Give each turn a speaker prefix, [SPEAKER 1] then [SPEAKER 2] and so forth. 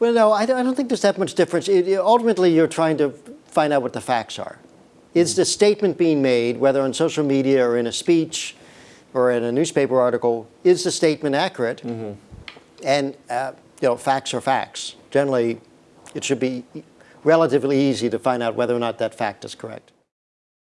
[SPEAKER 1] Well, no, I don't, think there's that much difference. It, ultimately, you're trying to find out what the facts are. Is the statement being made, whether on social media or in a speech or in a newspaper article, is the statement accurate? Mm-hmm. And uh, you know, facts are facts. Generally, it should be relatively easy to find out whether or not that fact is correct.